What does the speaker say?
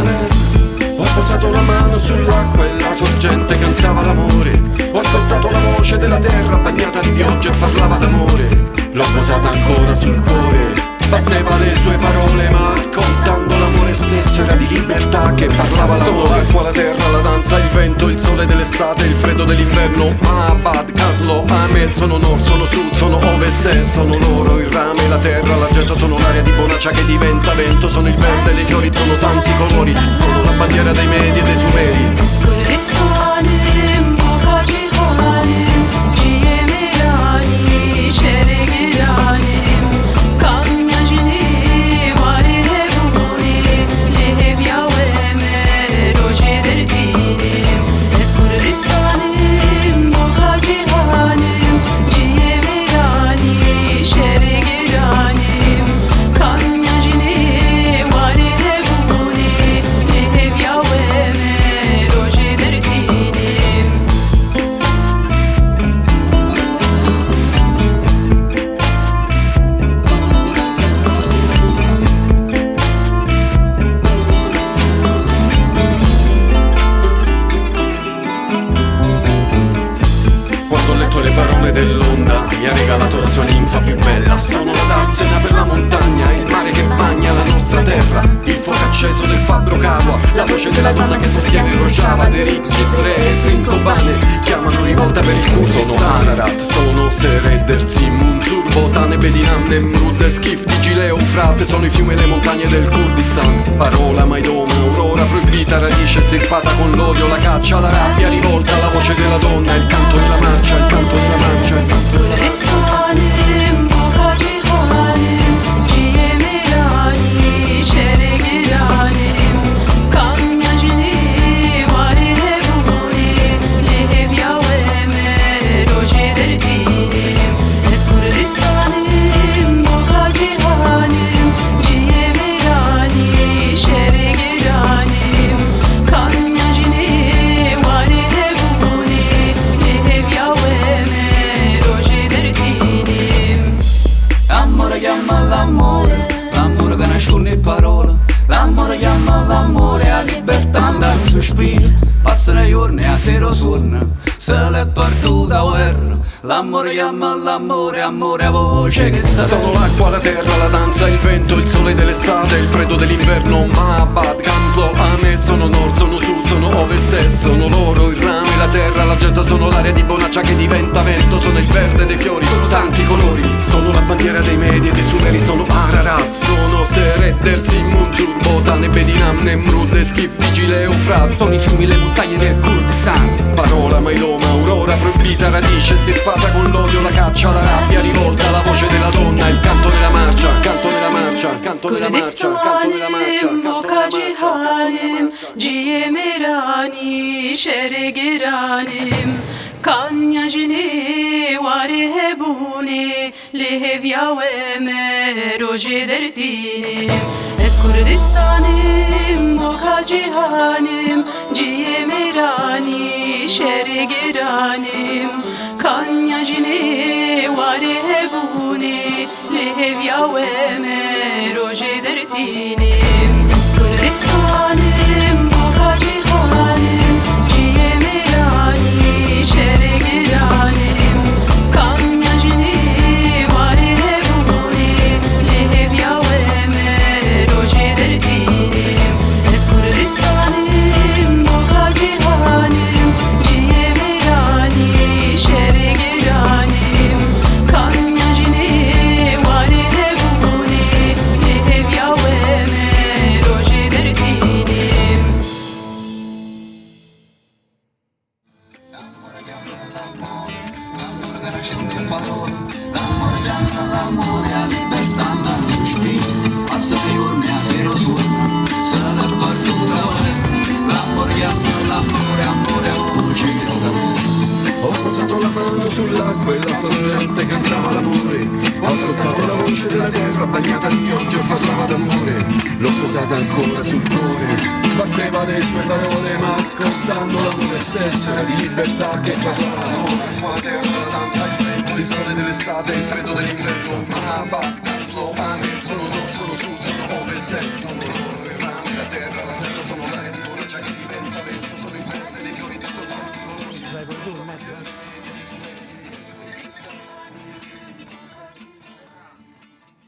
Ho posato la mano sull'acqua e la sorgente cantava l'amore. Ho ascoltato la voce della terra bagnata di pioggia e parlava d'amore. L'ho posata ancora sul cuore. Batteva le sue parole ma ascoltando l'amore stesso era di libertà che parlava l'amore. L'acqua, la terra, la danza, il vento, il sole dell'estate, il freddo dell'inverno Abad, Carlo, Ahmed, sono nord, sono sud, sono ovest e sono loro Il rame, la terra, l'argento, sono l'aria di bonaccia che diventa vento Sono il verde dei fiori, sono tanti colori Sono la bandiera dei medi e dei sumeri Il acceso del fabbro Kawa La voce della donna che sostiene Rojava Derek, Israele, Fin Kobane Chiamano rivolta per il Kurdistan. Sono Ararat, sono Sered, Erzim, Munsur, Botan, Bedinam, Nemrud, Skif, Digile, Eufrate Sono i fiumi e le montagne del Kurdistan. Parola, Maidoma, aurora proibita Radice stirpata con l'odio, la caccia, la rabbia Rivolta, la voce della donna. Il canto della marcia, il canto della marcia Passano i giorni, a sera suona, se l'è perduta guerra L'amore chiama l'amore, amore a voce che Sono sarebbe l'acqua, la terra, la danza, il vento, il sole dell'estate, il freddo dell'inverno. Mabad, Kanzo, Ame, sono nord, sono sud, sono ovest e sono loro Il rame, la terra, l'argento, sono l'aria di bonaccia che diventa vento. Sono il verde dei fiori, Skif, Digile, Eufrat Sono i fiumi, le montagne del Kurdistan. Parola, Mailoma, aurora proibita, radice stirpata con l'odio, la caccia, la rabbia rivolta La voce della donna, il canto della marcia, canto della marcia, canto della marcia, canto della marcia, Kurdistanim, canto della Bokacı marcia, canto della halim marcia. Ciğemi rani, şere giranim Kanyacini, varihe buni Lehev yaveme, roje derdinim Es Kurdistanim doka cihanim Ciye mirani şer giranim Kanya jini vari hebuni Lehevya ve meroje dertinim. Kurdistanim sull'acqua e la sorgente cantava l'amore. Ho ascoltato la voce della terra bagnata di pioggia e parlava d'amore. L'ho posata ancora sul cuore. Batteva le sue parole ma ascoltando l'amore stesso era di libertà che parlava d'amore. La terra, la danza, il vento il sole dell'estate, il freddo dell'inverno. Angelo, Ame, sono nord, sono sud, sono loro